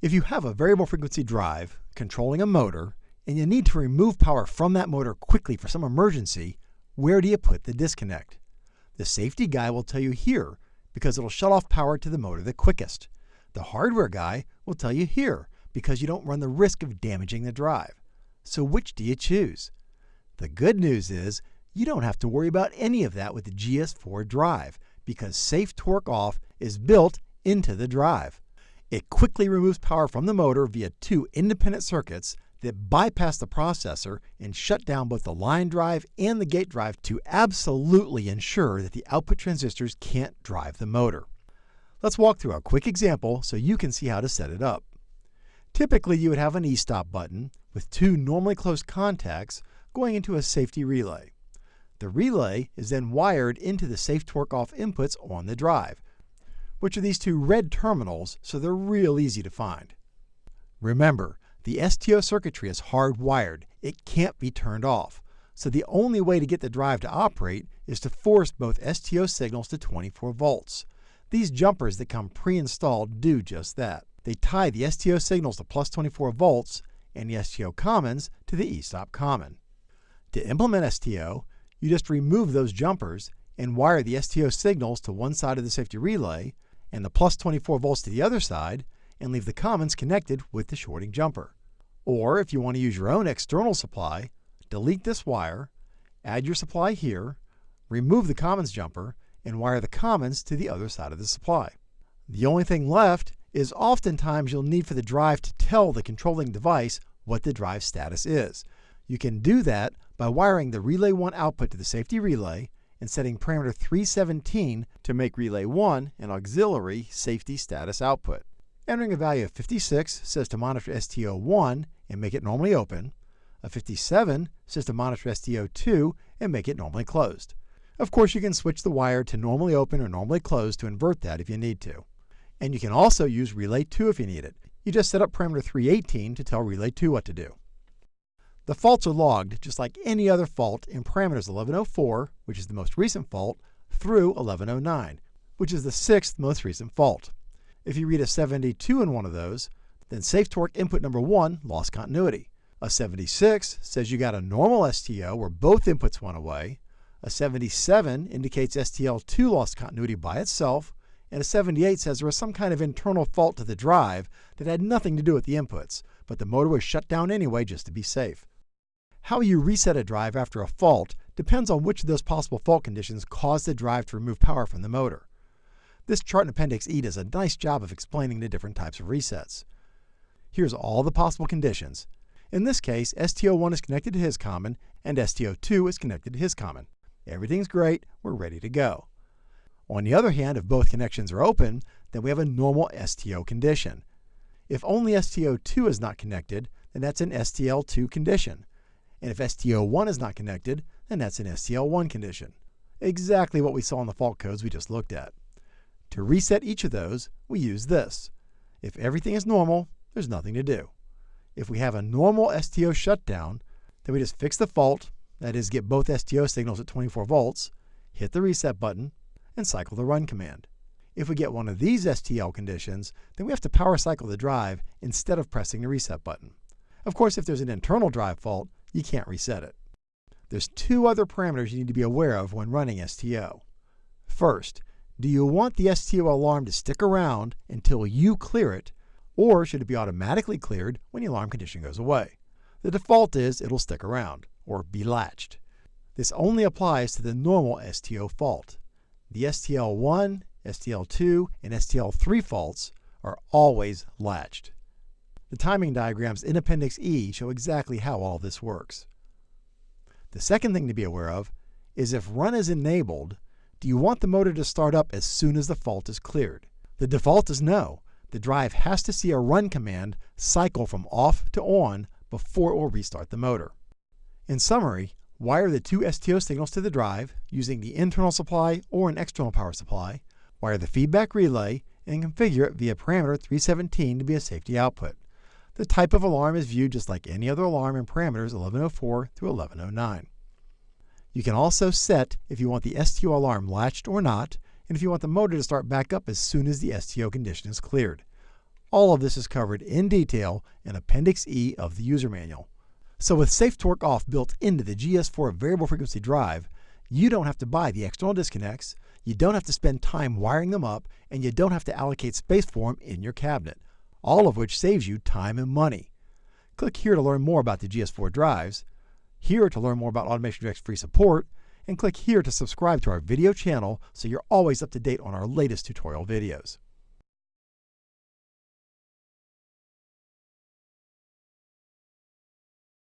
If you have a variable frequency drive controlling a motor and you need to remove power from that motor quickly for some emergency, where do you put the disconnect? The safety guy will tell you here because it'll shut off power to the motor the quickest. The hardware guy will tell you here because you don't run the risk of damaging the drive. So which do you choose? The good news is you don't have to worry about any of that with the GS4 drive because Safe Torque Off is built into the drive. It quickly removes power from the motor via two independent circuits that bypass the processor and shut down both the line drive and the gate drive to absolutely ensure that the output transistors can't drive the motor. Let's walk through a quick example so you can see how to set it up. Typically, you would have an e-stop button with two normally closed contacts going into a safety relay. The relay is then wired into the safe torque off inputs on the drive, which are these two red terminals, so they're real easy to find. Remember, the STO circuitry is hardwired. It can't be turned off. So the only way to get the drive to operate is to force both STO signals to 24 volts. These jumpers that come pre-installed do just that. They tie the STO signals to plus 24 volts and the STO commons to the e-stop common. To implement STO, you just remove those jumpers and wire the STO signals to one side of the safety relay and the plus 24 volts to the other side and leave the commons connected with the shorting jumper. Or if you want to use your own external supply, delete this wire, add your supply here, remove the commons jumper, and wire the commons to the other side of the supply. The only thing left is oftentimes you'll need for the drive to tell the controlling device what the drive status is. You can do that by wiring the Relay 1 output to the safety relay and setting parameter 317 to make Relay 1 an auxiliary safety status output. Entering a value of 56 says to monitor STO1 and make it normally open. A 57 says to monitor STO2 and make it normally closed. Of course, you can switch the wire to normally open or normally closed to invert that if you need to. And you can also use Relay 2 if you need it. You just set up parameter 318 to tell Relay 2 what to do. The faults are logged just like any other fault in parameters 1104, which is the most recent fault, through 1109, which is the sixth most recent fault. If you read a 72 in one of those, then safe torque input number 1 lost continuity. A 76 says you got a normal STO where both inputs went away. A 77 indicates STL2 lost continuity by itself. And a 78 says there was some kind of internal fault to the drive that had nothing to do with the inputs, but the motor was shut down anyway just to be safe. How you reset a drive after a fault depends on which of those possible fault conditions caused the drive to remove power from the motor. This chart in Appendix E does a nice job of explaining the different types of resets. Here's all the possible conditions. In this case, STO1 is connected to his common and STO2 is connected to his common. Everything's great, we're ready to go. On the other hand, if both connections are open, then we have a normal STO condition. If only STO2 is not connected, then that's an STL2 condition. And if STO1 is not connected, then that's an STL1 condition. Exactly what we saw in the fault codes we just looked at. To reset each of those, we use this. If everything is normal, there's nothing to do. If we have a normal STO shutdown, then we just fix the fault, that is, get both STO signals at 24 volts, hit the reset button, and cycle the run command. If we get one of these STL conditions, then we have to power cycle the drive instead of pressing the reset button. Of course, if there's an internal drive fault, you can't reset it. There's two other parameters you need to be aware of when running STO. First, do you want the STO alarm to stick around until you clear it, or should it be automatically cleared when the alarm condition goes away? The default is it'll stick around, or be latched. This only applies to the normal STO fault. The STL1, STL2, and STL3 faults are always latched. The timing diagrams in Appendix E show exactly how all this works. The second thing to be aware of is if run is enabled, do you want the motor to start up as soon as the fault is cleared? The default is no. The drive has to see a run command cycle from off to on before it will restart the motor. In summary, wire the two STO signals to the drive using the internal supply or an external power supply, wire the feedback relay, and configure it via parameter 317 to be a safety output. The type of alarm is viewed just like any other alarm in parameters 1104 through 1109. You can also set if you want the STO alarm latched or not, and if you want the motor to start back up as soon as the STO condition is cleared. All of this is covered in detail in Appendix E of the user manual. So with Safe Torque Off built into the GS4 variable frequency drive, you don't have to buy the external disconnects, you don't have to spend time wiring them up, and you don't have to allocate space for them in your cabinet, all of which saves you time and money. Click here to learn more about the GS4 drives, here to learn more about Automation Direct free support, and click here to subscribe to our video channel so you're always up to date on our latest tutorial videos.